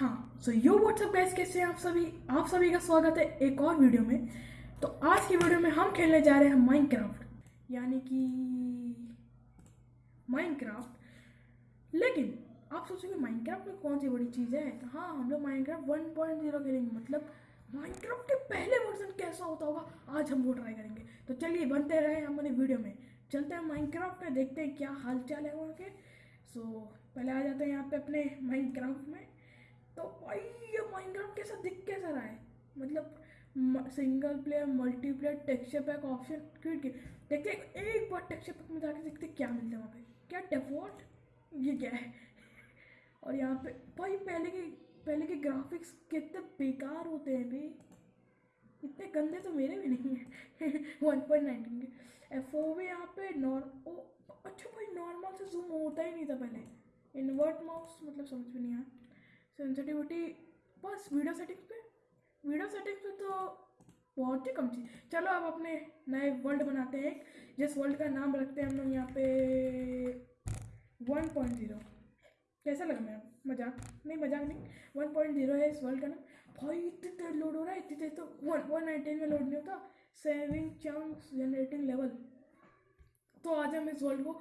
हाँ सो यो WhatsApp guys कैसे आप सभी? आप सभी का स्वागत है एक और वीडियो में। तो आज की वीडियो में हम खेलने जा रहे हैं माइनक्राफ्ट यानी कि माइनक्राफ्ट लेकिन, आप सोचोगे माइनक्राफ्ट में कौन सी बड़ी चीज़ है? तो हाँ हम लोग माइनक्राफ्ट 1.0 खेलेंगे। मतलब माइनक्राफ्ट के पहले वर्जन कैसा होता होगा, आज हम वो ट्राई करेंगे। तो चलिए बनते रहे हमारे वीडियो में। चलते हैं माइनक्राफ्ट में, देखते हैं क्या हाल चाल है वहाँ के। सो पहले आ जाते हैं यहाँ पे अपने माइनक्राफ्ट में। तो भाई, ये माइनक्राफ्ट कैसा दिख, कैसा रहा है? मतलब single player multiplayer texture pack option create देखते एक बार टेक्सचर पैक में जाके देखते क्या मिलता है वहाँ पे। क्या डेफॉल्ट ये क्या है? और यहाँ पे, भाई, पहले के पहले के ग्राफिक्स कितने बेकार होते हैं भाई इतने गंदे तो मेरे भी नहीं है। वन पॉइंट नाइनटीन के। एफ़ ओ भी यहाँ पे नॉर ओ अच्छा भाई नॉर्मल से जूम होता ही नहीं था पहले। इन्वर्ट माउस मतलब समझ में नहीं आया। सेंसिटिविटी बस वीडियो सेटिंग्स पे। वीडियो सेटिंग्स पे तो बहुत ही कम चीज़। चलो अब अपने नए वर्ल्ड बनाते हैं जिस वर्ल्ड का नाम रखते हैं हम लोग यहाँ पे वन पॉइंट ज़ीरो कैसा लगा मेरा मज़ाक? नहीं मज़ाक नहीं। वन पॉइंट ज़ीरो है इस वर्ल्ड का नाम। भाई, इतनी देर लोड हो रहा है, इतनी देर तो वन वन नाइनटीन में लोड नहीं होता। सेविंग चंक्स जनरेटिंग लेवल तो आज हम इस वर्ल्ड को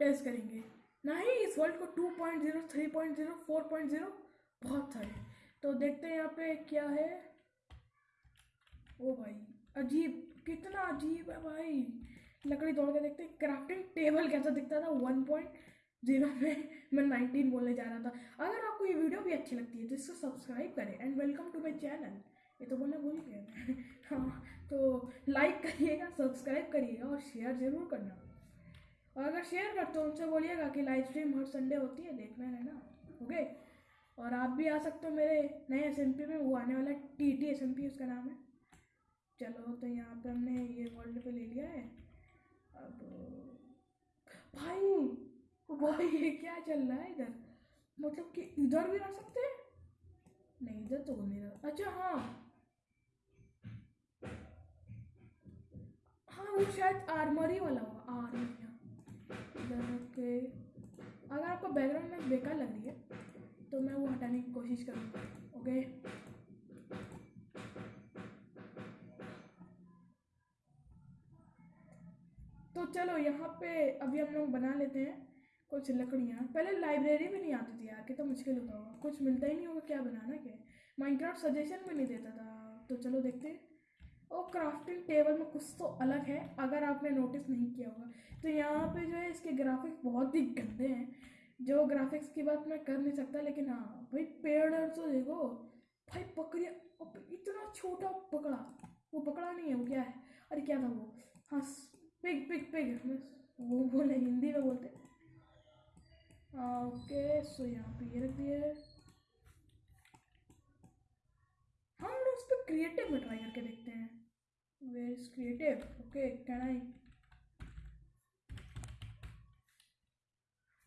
टेस्ट करेंगे। ना ही इस वर्ल्ड को two point zero three point zero four point zero बहुत सारे। तो देखते हैं यहाँ पे क्या है। ओ भाई, अजीब, कितना अजीब है भाई। लकड़ी तोड़ के देखते हैं क्राफ्टिंग टेबल कैसा दिखता था। वन पॉइंट ज़ीरो में मैं नाइनटीन बोलने जा रहा था। अगर आपको ये वीडियो भी अच्छी लगती है तो इसको सब्सक्राइब करें and welcome to my channel ये तो बोलना भूल गया। हाँ तो लाइक करिएगा सब्सक्राइब करिएगा और शेयर ज़रूर करना। और अगर शेयर करते हो, उनसे बोलिएगा कि लाइव स्ट्रीम हर संडे होती है, देखना है ना। ओके और आप भी आ सकते हो मेरे नए एसएमपी में, वो आने वाला टी टी एस उसका नाम है। चलो तो यहाँ पे हमने ये वर्ल्ड पे ले लिया है। अब, भाई भाई ये क्या चल रहा है इधर? मतलब कि इधर भी रह सकते हैं? नहीं, इधर तो नहीं रहा। अच्छा हाँ। हाँ वो शायद आर्मरी वाला होगा आर्मरी इधर के अगर आपको बैकग्राउंड में बेकार लग रही है तो मैं वो हटाने की कोशिश करूँगा, ओके? तो चलो, यहाँ पे अभी हम लोग बना लेते हैं कुछ लकड़ियाँ। पहले लाइब्रेरी भी नहीं आती थी यार, कितना तो मुश्किल होता होगा। कुछ मिलता ही नहीं होगा, क्या बनाना, क्या? माइनक्राफ्ट सजेशन भी नहीं देता था। तो चलो देखते हैं। और क्राफ्टिंग टेबल में कुछ तो अलग है, अगर आपने नोटिस नहीं किया होगा। तो यहाँ पे जो है, इसके ग्राफिक्स बहुत ही गंदे हैं। जो ग्राफिक्स की बात मैं कर नहीं सकता, लेकिन हाँ भाई पेड़ तो देखो, भाई पकड़िया इतना छोटा पकड़ा, वो पकड़ा नहीं है, वो क्या है? अरे क्या था वो? हाँ पिग पिग पिग वो बोले, हिंदी में बोलते ओके सो यहाँ पे ये रख दिए हम लोग उस पर क्रिएटिव में ट्राई करके देखते हैं। Where is creative okay can I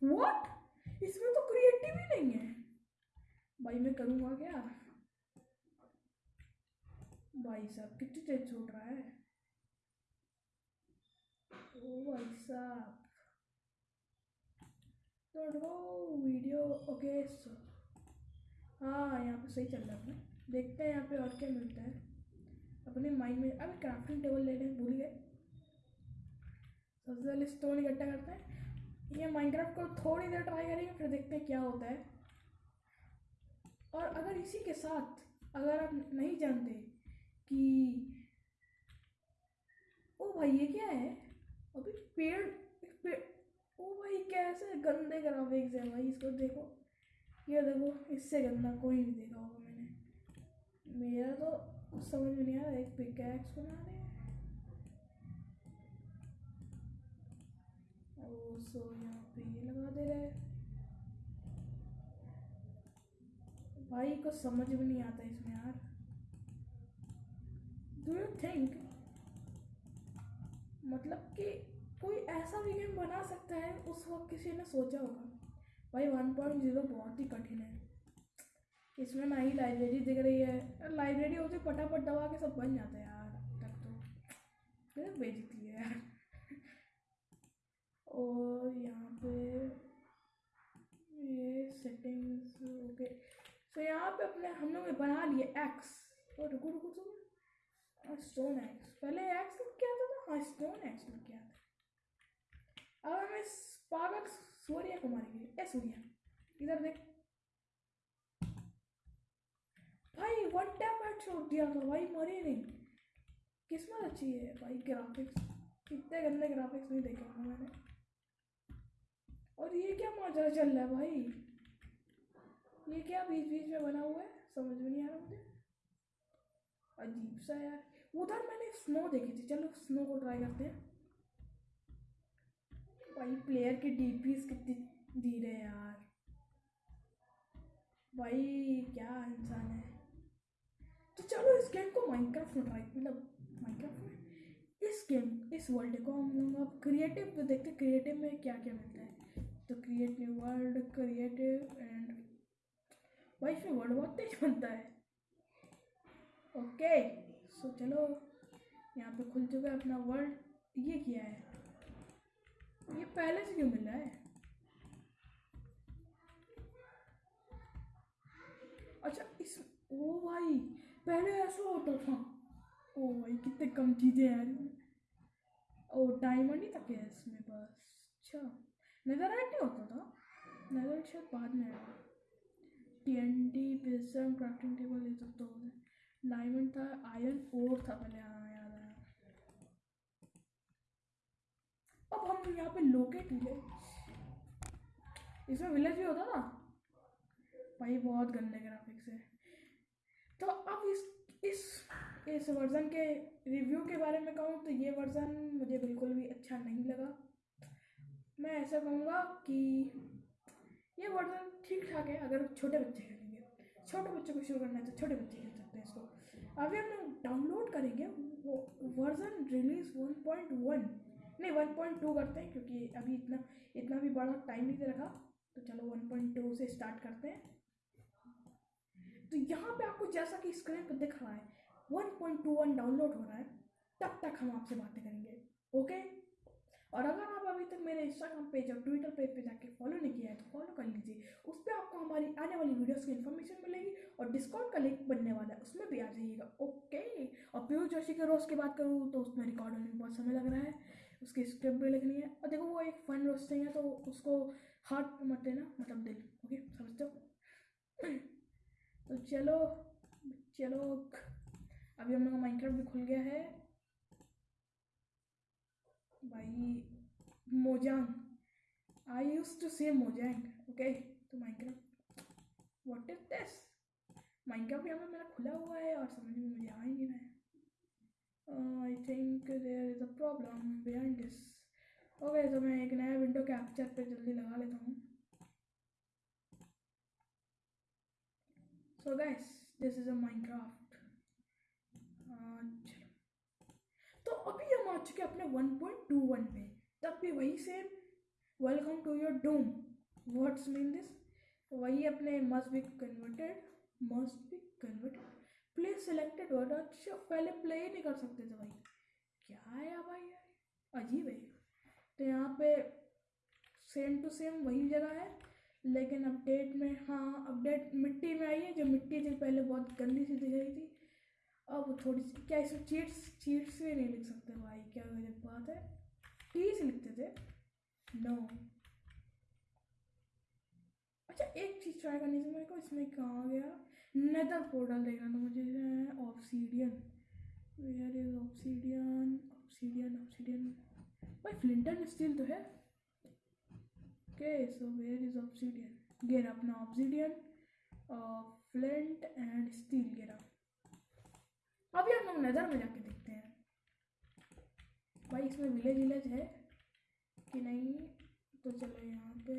what इसमें तो क्रिएटिव ही नहीं है। भाई, मैं करूँगा क्या? भाई साहब, कितनी तेज छूट रहा है। ओ भाई साहब। तो वीडियो, ओके, सो। हाँ यहाँ पे सही चल रहा है अपना। देखते हैं यहाँ पे और क्या मिलता है। अपने माइंड में, अभी क्राफ्टिंग टेबल ले लें भूल गए। सबसे पहले स्टोन इकट्ठा करते हैं। ये माइनक्राफ्ट को थोड़ी देर ट्राई करेंगे, फिर देखते हैं क्या होता है। और अगर इसी के साथ, अगर आप नहीं जानते कि, ओ भाई ये क्या है? अभी पेड़ पेड़ ओ भाई कैसे गंदे ग्राफिक्स है भाई, इसको देखो। ये देखो, इससे गंदा कोई नहीं देखा होगा मैंने। मेरा तो समझ में नहीं आ रहा, एक पिकैक्स बना रहे सो यहाँ पे लगा दे रहे भाई को समझ में नहीं आता इसमें यार। डू यू थिंक मतलब कि कोई ऐसा भी गेम बना सकता है? उस वक्त किसी ने सोचा होगा। भाई वन पॉइंट ज़ीरो बहुत ही कठिन है। इसमें ना ही लाइब्रेरी दिख रही है। लाइब्रेरी होती फटाफट दबा के सब बन जाता है यार तक तो। बेचती है यार। और यहाँ पे ये सेटिंग्स ओके सो यहाँ पे अपने हम लोग ने बना लिए एक्स और रुको रुको रुको स्टोन एक्स पहले एक्स लग क्या था? हाँ स्टोन एक्स लग क्या था? अब हमें पागल सूर्य को मारेंगे। ए, सूर्य। इधर देख। भाई वन टैप हेड छोड़ दिया था। भाई, मरे नहीं। किस्मत अच्छी है। भाई ग्राफिक्स कितने गंदे ग्राफिक्स नहीं देखे मैंने। ये चल रहा है भाई। ये क्या बीच बीच में बना हुआ है? समझ में नहीं आ रहा मुझे। अजीब सा यार। उधर मैंने स्नो देखी थी। चलो स्नो को ट्राई करते हैं। भाई प्लेयर की डीपीस कितनी धीरे यार। भाई, क्या इंसान है। तो चलो इस गेम को माइनक्राफ्ट में ट्राई मतलब माइनक्राफ्ट में इस गेम इस वर्ल्ड को हम लोग अब क्रिएटिव देखते क्रिएटिव में क्या क्या मिलता है। Create new world creative and भाई इसमें वर्ड बहुत तेज बनता है। ओके सो चलो, यहाँ पे खुल चुका है अपना वर्ल्ड ये क्या है? ये पहले से क्यों मिल है? अच्छा इस, ओ भाई, पहले ऐसा होता था। ओ भाई, कितने कम चीज़ें हैं ओ डायमंड ही तक है इसमें? बस अच्छा। नज़र नहीं होता था। नज़र शायद बाद में आया। T N T pizza crafting table ये सब तो डायमंड था आयरन ओर था पहले हाँ याद आया अब हम यहाँ पे लोकेट विलेज इसमें विलेज भी होता था? भाई, बहुत गंदे ग्राफिक्स है। तो अब इस इस इस वर्ज़न के रिव्यू के बारे में कहूँ तो ये वर्ज़न मुझे बिल्कुल भी अच्छा नहीं लगा। मैं ऐसा कहूँगा कि ये वर्ज़न ठीक ठाक है, अगर छोटे बच्चे खेलेंगे। छोटे बच्चों को शुरू करना है तो छोटे बच्चे खेल सकते हैं इसको। अभी हम लोग डाउनलोड करेंगे, वो वर्ज़न रिलीज़ 1.1 नहीं 1.2 करते हैं, क्योंकि अभी इतना इतना भी बड़ा टाइम नहीं दे रखा तो चलो 1.2 से स्टार्ट करते हैं। तो यहाँ पे आपको जैसा कि स्क्रीन पर दिख रहा है 1.21 डाउनलोड हो रहा है, तब तक हम आपसे बातें करेंगे ओके और अगर इंस्टाग्राम पेज और ट्विटर पेज पे जाके फॉलो नहीं किया है तो फॉलो कर लीजिए। उस पर आपको हमारी आने वाली वीडियोस की इन्फॉर्मेशन मिलेगी और डिस्काउंट का लिंक बनने वाला है, उसमें भी आ जाइएगा। ओके और पीयूष जोशी के रोज की बात करूँ तो उसमें रिकॉर्ड होने में बहुत समय लग रहा है। उसकी स्क्रिप्ट भी लिखनी है। और देखो, वो एक फन रोस्टिंग है तो उसको हार्ट मत देना मतलब दिल। ओके समझते हो? तो चलो चलो, अभी हम लोग का भी खुल गया है। भाई मोजांग आई यूज़ टू से मोजांग ओके तो Minecraft what is this Minecraft यहाँ पे मेरा खुला हुआ है और समझ में मुझे आ ही नहीं रहा है। I think there is a problem behind this okay तो मैं एक नया विंडो कैप्चर पे जल्दी लगा लेता हूँ। So guys this is a Minecraft तो अभी हम आ चुके अपने 1.21 पे। तब भी वही same welcome to your dome words mean this वही अपने must be converted must be converted play selected word अच्छा पहले प्ले ही नहीं कर सकते थे भाई। क्या है भाई? अजीब है। तो यहाँ पे सेम टू सेम वही जगह है, लेकिन अपडेट में हाँ अपडेट मिट्टी में आई है, जो मिट्टी थी पहले बहुत गंदी सी दिख रही थी। अब थोड़ी सी, क्या इसमें चीट्स चीट्स भी नहीं लिख सकते भाई, क्या गजब बात है। टी से लिखते थे। नो अच्छा एक चीज़ ट्राई करनी थी मेरे को, इसमें कहाँ गया? नेदर पोर्टल देखना था मुझे obsidian where is obsidian obsidian obsidian भाई फ्लिंटन स्टील तो है। Okay so where is obsidian गेर अपना ऑप्सीडियन फ्लिंट एंड स्टील गिरा अभी हम लोग नज़र में जाके भाई, इसमें विलेज विलेज है कि नहीं? तो चलो यहाँ पे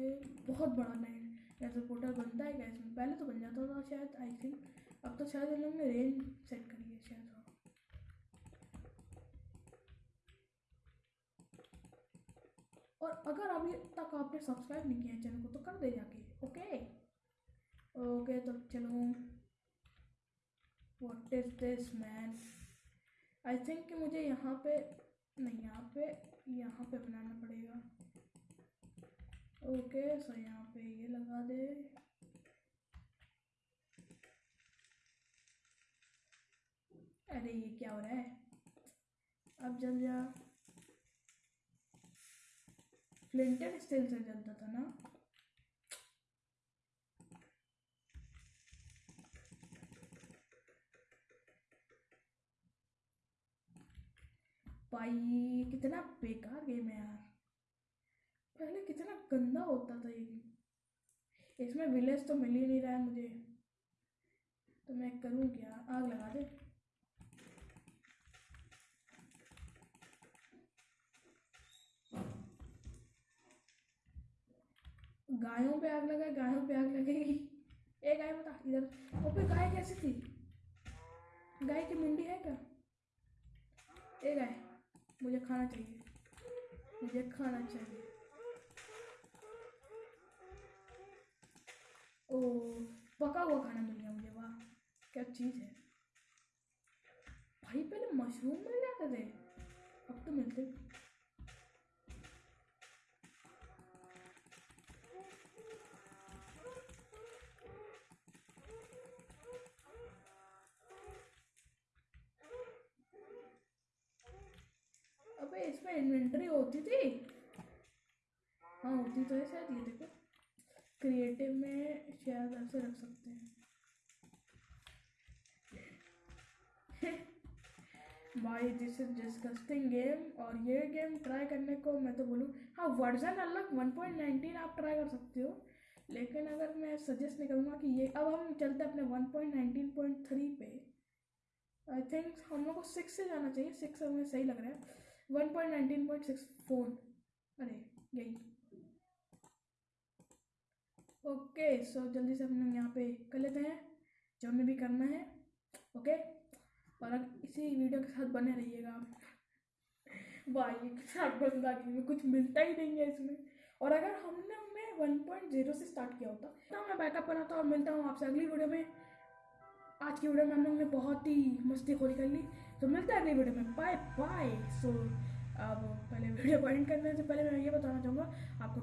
बहुत बड़ा लैंड ऐसा पोर्टल बनता है क्या इसमें पहले तो बन जाता था शायद आई थिंक अब तो शायद इन लोग ने रेंज सेट करी है शायद। हाँ और अगर अभी तक आपने सब्सक्राइब नहीं किया चैनल को तो कर दे जाके ओके ओके तो चलो। What is this man I think कि मुझे यहाँ पे नहीं, यहाँ पे यहाँ पे बनाना पड़ेगा। ओके सो यहाँ पे ये लगा दे। अरे, ये क्या हो रहा है? अब जल जा। फ्लिंटर स्टील से जलता था ना? भाई, कितना बेकार गेम है यार। पहले कितना गंदा होता था ये इसमें विलेज तो मिल ही नहीं रहा है मुझे। तो मैं करूँ क्या? आग लगा दे। गायों पे आग लगा, गायों पे आग लगेगी। ए, गाय बता, इधर। ओ पे गाय कैसी थी? गाय की मुंडी है क्या? ए, गाय। मुझे खाना चाहिए। मुझे खाना चाहिए। ओ, पका हुआ खाना मिल गया मुझे, वाह, क्या चीज़ है। भाई, पहले मशरूम मिल जाते थे। अब तो मिलते अबे इसमें इन्वेंटरी होती थी होती तो है शायद ये देखो। क्रिएटिव में शायद ऐसे रख सकते हैं। भाई दिस इज़ डिस्गस्टिंग गेम और ये गेम ट्राई करने को मैं तो बोलूँ हाँ वर्जन अलग 1.19 आप ट्राई कर सकते हो। लेकिन अगर मैं सजेस्ट नहीं करूँगा कि ये, अब हम चलते अपने 1.19.3 पे। आई थिंक हम लोग को सिक्स से जाना चाहिए सिक्स हमें सही लग रहा है। One point nineteen point six phone अरे, यही। ओके, सो जल्दी से हम लोग यहाँ पे कर लेते हैं, जो हमें भी करना है, ओके? और इसी वीडियो के साथ बने रहिएगा। भाई कितना गंदा गेम है कुछ मिलता ही नहीं है इसमें। और अगर हमने हमें वन पॉइंट ज़ीरो से स्टार्ट किया होता तो मैं बैकअप बनाता और मिलता हूँ आपसे अगली वीडियो में। आज की वीडियो में हम लोग ने बहुत ही मस्ती खोरी कर ली तो मिलता है अगली वीडियो में। बाय बाय सो अब पहले वीडियो एंड करने से पहले मैं ये बताना चाहूँगा, आपको